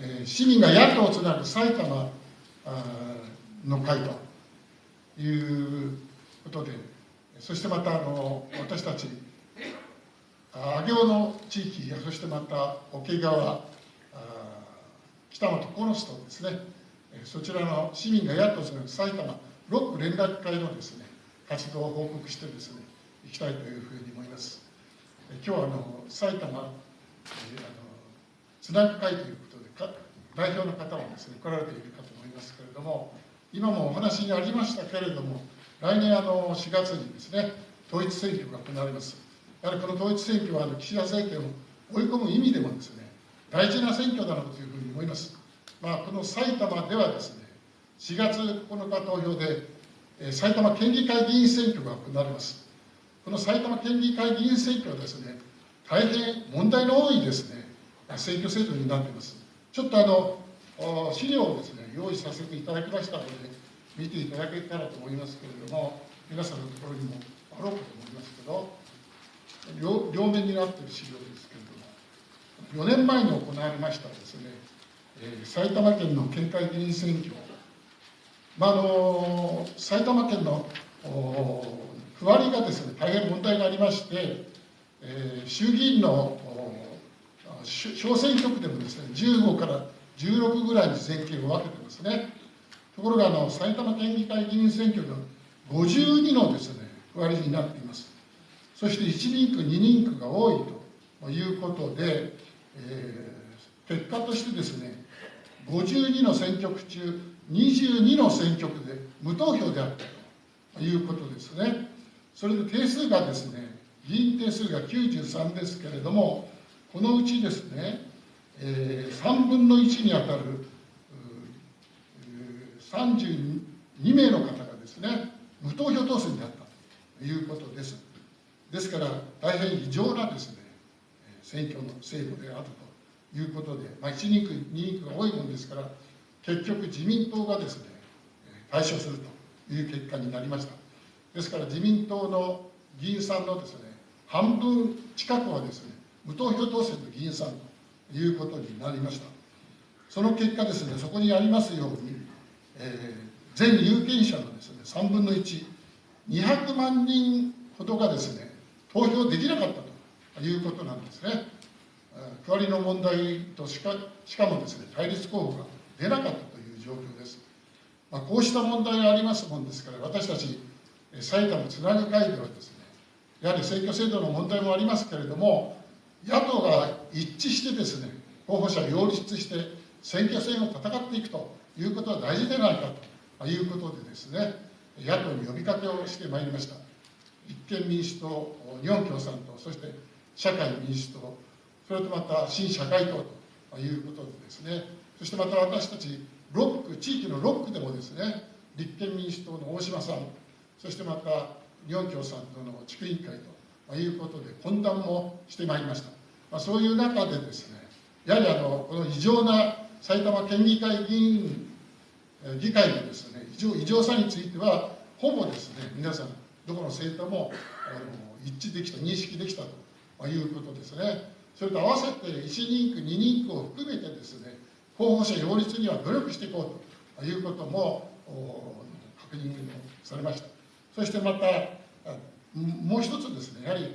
えー、市民が野党をつなぐ埼玉の会ということでそしてまたあの私たち上尾の地域そしてまた桶川北本コノスとですね。そちらの市民が野党をつなぐ埼玉6区連絡会のですね活動を報告してですねいきたいというふうに思います。今日はあの埼玉、えー、あのつなぐ会という代表の方もですね来られているかと思いますけれども今もお話にありましたけれども来年あの4月にですね統一選挙が行われます。やはりこの統一選挙はあの岸田政権を追い込む意味でもですね大事な選挙だろうというふうに思います、まあ、この埼玉ではですね4月9日投票で埼玉県議会議員選挙が行われます。この埼玉県議会議員選挙はですね大変問題の多いですね選挙制度になっています。ちょっとあの資料をですね用意させていただきましたので見ていただけたらと思いますけれども皆さんのところにもあろうかと思いますけど両両面になっている資料ですけれども4年前に行われましたですね、えー、埼玉県の県会議員選挙。まあ、あの埼玉県の区割りがですね大変問題がありまして、えー、衆議院の小選挙区でもですね15から16ぐらいに選挙を分けてますねところがあの埼玉県議会議員選挙が52のですね割りになっていますそして1人区2人区が多いということで、えー、結果としてですね52の選挙区中22の選挙区で無投票であったということですね。それで定数がですね、議員定数が93ですけれども、このうちですね、えー、3分の1にあたる32名の方がですね、無投票当選であったということです。ですから、大変異常なですね、選挙の制度であるということで、まあ、1人区、2人区が多いものですから、結局自民党がですね対処するという結果になりましたですから自民党の議員さんのですね半分近くはですね無投票当選の議員さんということになりましたその結果ですねそこにありますように、えー、全有権者のですね3分の1200万人ほどがですね投票できなかったということなんですね区割りの問題としかしかもですね対立候補が出なかったという状況です。まあ、こうした問題がありますもんですから、私たち埼玉つなぐ会ではですね、やはり選挙制度の問題もありますけれども、野党が一致してですね、候補者擁立して選挙戦を戦っていくということは大事ではないかということでですね、野党に呼びかけをしてまいりました。立憲民主党、日本共産党、そして社会民主党、それとまた新社会党ということでですね、そしてまた私たち6区地域の6区でもですね立憲民主党の大島さんそしてまた日本共産党の地区委員会とということで懇談もしてまいりました、まあ、そういう中でですねやはりあのこの異常な埼玉県議会議員議会のですね異常異常さについてはほぼですね皆さんどこの政党もあの一致できた認識できたということですね。それと合わせて1人区2人区を含めてですね候補者擁立には努力していこうということも確認されました。そしてまたもう一つですねやはり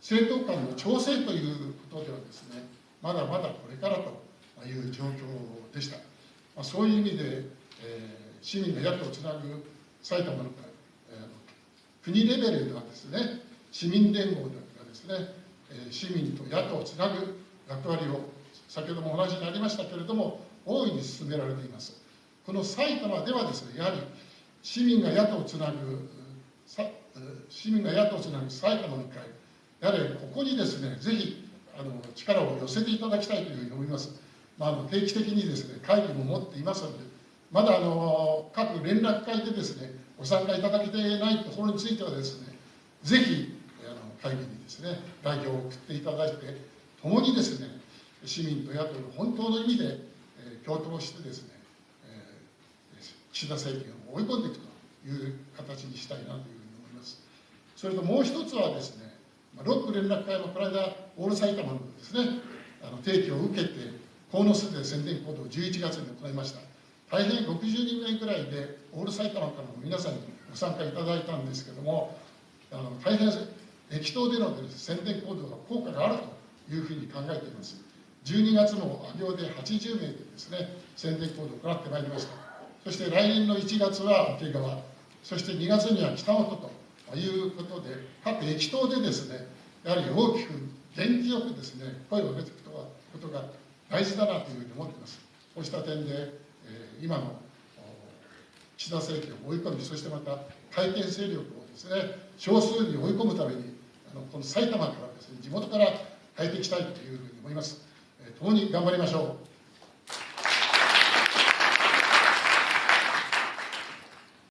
政党間の調整ということではですねまだまだこれからという状況でした、まあ、そういう意味で、えー、市民が野党をつなぐ埼玉の会、えー、国レベルではですね市民連合がですね、えー、市民と野党をつなぐ役割を先ほどもお話になりましたけれども大いに進められています。この埼玉ではですねやはり市民が野党をつなぐ市民が野党をつなぐ埼玉の会やはりここにですねぜひあの力を寄せていただきたいというふうに思います、まあ、あの定期的にですね会議も持っていますのでまだあの各連絡会でですねご参加いただけていないところについてはですねぜひあの会議にですね代表を送っていただいて共にですね市民と野党の本当の意味で、えー、共闘してですね、えー、岸田政権を追い込んでいくという形にしたいなという。それともう一つはですね、ロック連絡会もこの間、オール埼玉のですね、あの提起を受けて、鴻巣で宣伝行動を11月に行いました。大変60人ぐらいでオール埼玉からの皆さんにご参加いただいたんですけどもあの大変駅頭での宣伝行動が効果があるというふうに考えています。12月の阿行で80名でですね宣伝行動を行ってまいりました。そして来年の1月は桶川そして2月には北本とということで各駅頭でですねやはり大きく元気よくですね声を出ていくことが大事だなというふうに思っています。こうした点で、えー、今の岸田政権を追い込みそしてまた改憲勢力をですね少数に追い込むためにあのこの埼玉からですね地元から変えていきたいというふうに思います、えー、共に頑張りましょう。